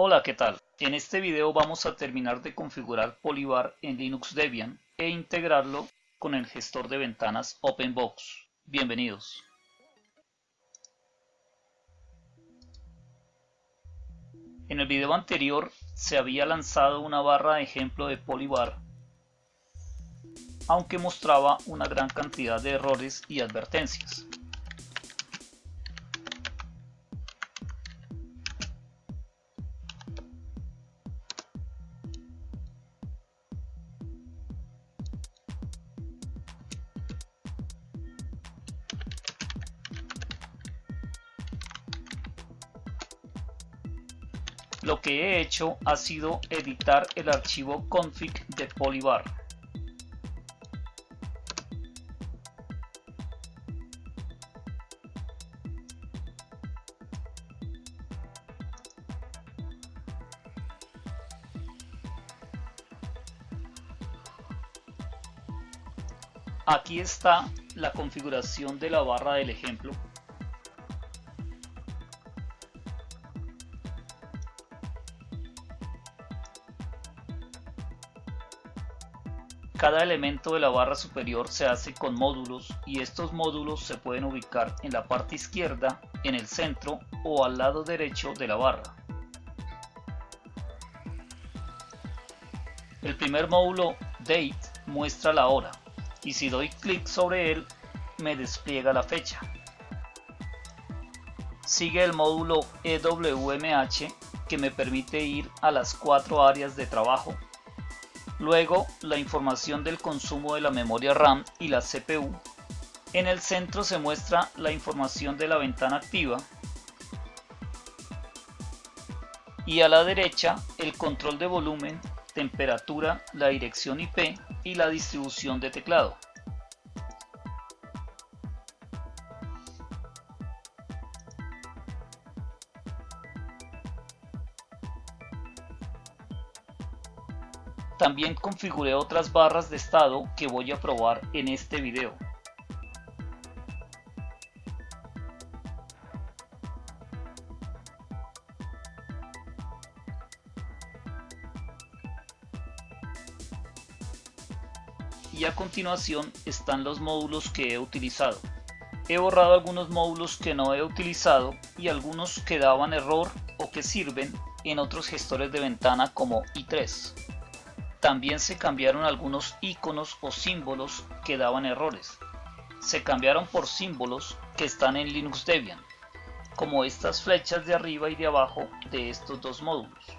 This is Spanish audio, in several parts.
Hola, ¿qué tal? En este video vamos a terminar de configurar Polybar en Linux Debian e integrarlo con el gestor de ventanas OpenBox. Bienvenidos. En el video anterior se había lanzado una barra de ejemplo de Polybar, aunque mostraba una gran cantidad de errores y advertencias. Lo que he hecho ha sido editar el archivo config de Polybar. Aquí está la configuración de la barra del ejemplo Cada elemento de la barra superior se hace con módulos y estos módulos se pueden ubicar en la parte izquierda, en el centro o al lado derecho de la barra. El primer módulo Date muestra la hora y si doy clic sobre él me despliega la fecha. Sigue el módulo EWMH que me permite ir a las cuatro áreas de trabajo Luego, la información del consumo de la memoria RAM y la CPU. En el centro se muestra la información de la ventana activa. Y a la derecha, el control de volumen, temperatura, la dirección IP y la distribución de teclado. También configuré otras barras de estado que voy a probar en este video. y a continuación están los módulos que he utilizado. He borrado algunos módulos que no he utilizado y algunos que daban error o que sirven en otros gestores de ventana como i3. También se cambiaron algunos iconos o símbolos que daban errores. Se cambiaron por símbolos que están en Linux Debian, como estas flechas de arriba y de abajo de estos dos módulos.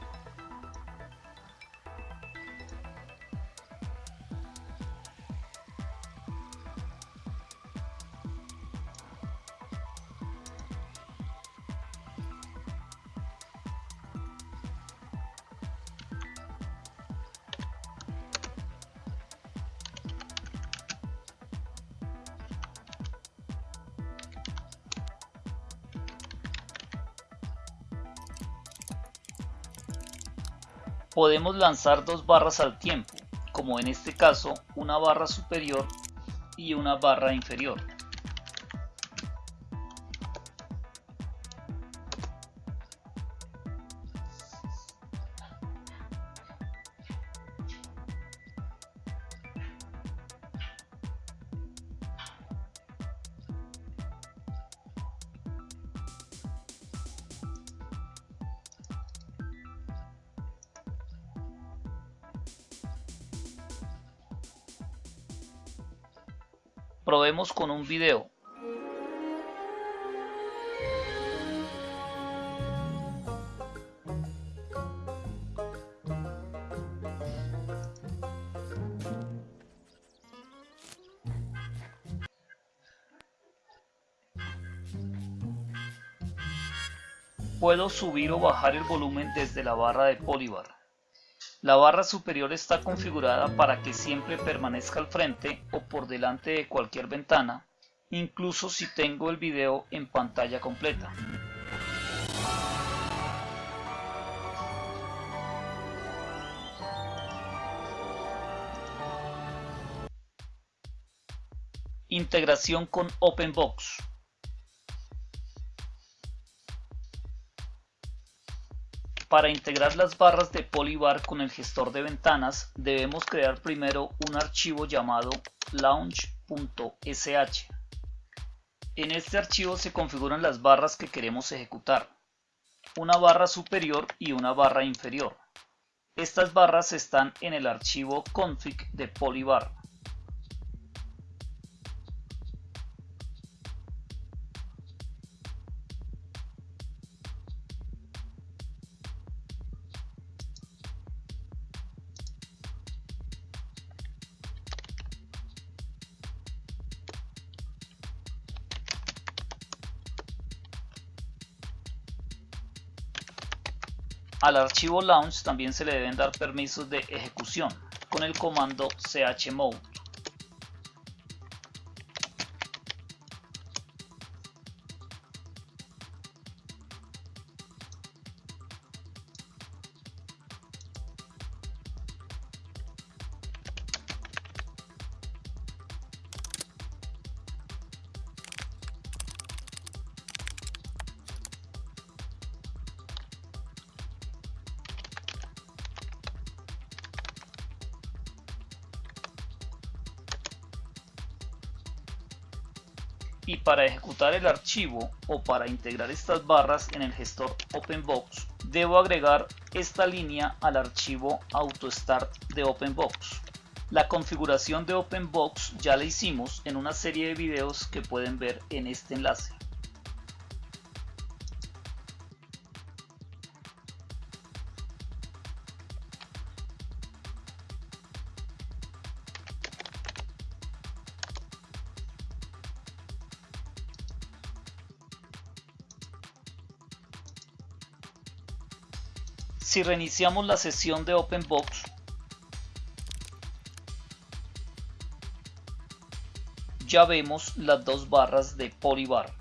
Podemos lanzar dos barras al tiempo, como en este caso una barra superior y una barra inferior. Probemos con un video. Puedo subir o bajar el volumen desde la barra de Polybar. La barra superior está configurada para que siempre permanezca al frente o por delante de cualquier ventana, incluso si tengo el video en pantalla completa. Integración con OpenBox. Para integrar las barras de Polybar con el gestor de ventanas, debemos crear primero un archivo llamado launch.sh. En este archivo se configuran las barras que queremos ejecutar, una barra superior y una barra inferior. Estas barras están en el archivo config de Polybar. Al archivo launch también se le deben dar permisos de ejecución con el comando chmode. Y para ejecutar el archivo o para integrar estas barras en el gestor OpenBox debo agregar esta línea al archivo AutoStart de OpenBox. La configuración de OpenBox ya la hicimos en una serie de videos que pueden ver en este enlace. Si reiniciamos la sesión de OpenBox, ya vemos las dos barras de Polybar.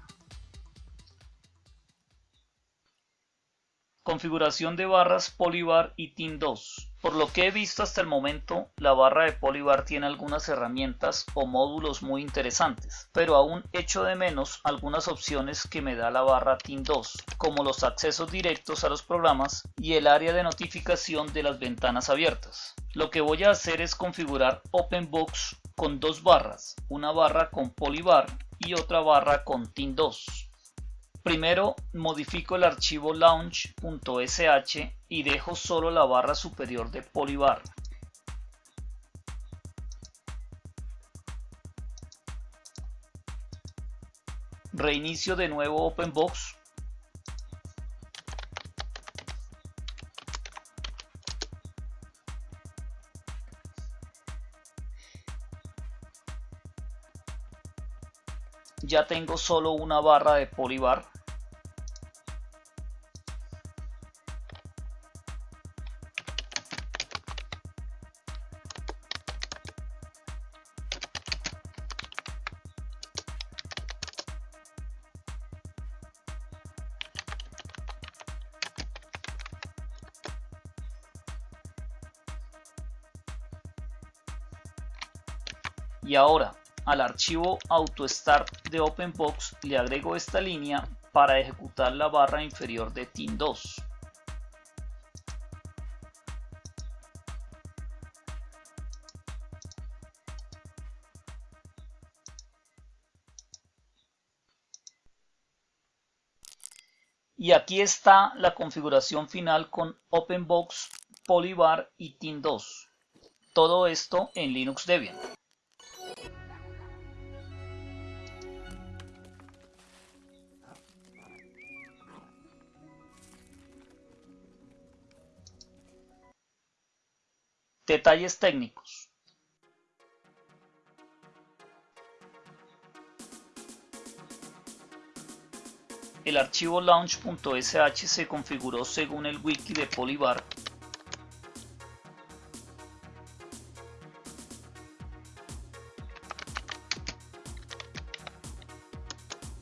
Configuración de barras Polybar y TIN 2. Por lo que he visto hasta el momento, la barra de Polybar tiene algunas herramientas o módulos muy interesantes, pero aún echo de menos algunas opciones que me da la barra TIN 2, como los accesos directos a los programas y el área de notificación de las ventanas abiertas. Lo que voy a hacer es configurar OpenBox con dos barras, una barra con Polybar y otra barra con TIN 2. Primero modifico el archivo launch.sh y dejo solo la barra superior de Polybar. Reinicio de nuevo OpenBox. Ya tengo solo una barra de Polybar. Y ahora, al archivo AutoStart de OpenBox le agrego esta línea para ejecutar la barra inferior de TIN2. Y aquí está la configuración final con OpenBox, Polybar y TIN2. Todo esto en Linux Debian. Detalles técnicos. El archivo launch.sh se configuró según el wiki de Polybar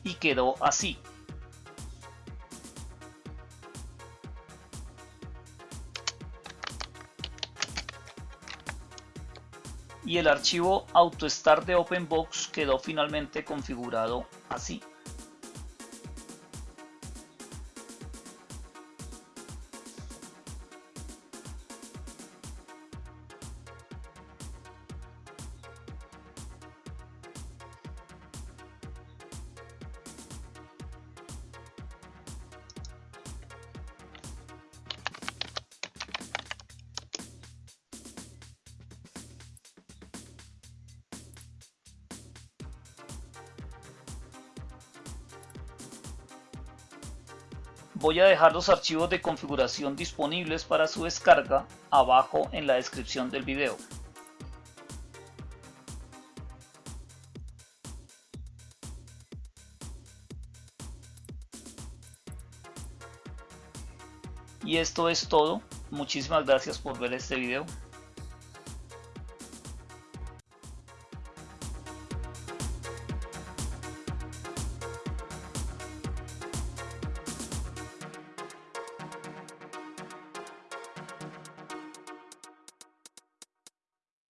y quedó así. Y el archivo AutoStart de OpenBox quedó finalmente configurado así. Voy a dejar los archivos de configuración disponibles para su descarga abajo en la descripción del video. Y esto es todo. Muchísimas gracias por ver este video.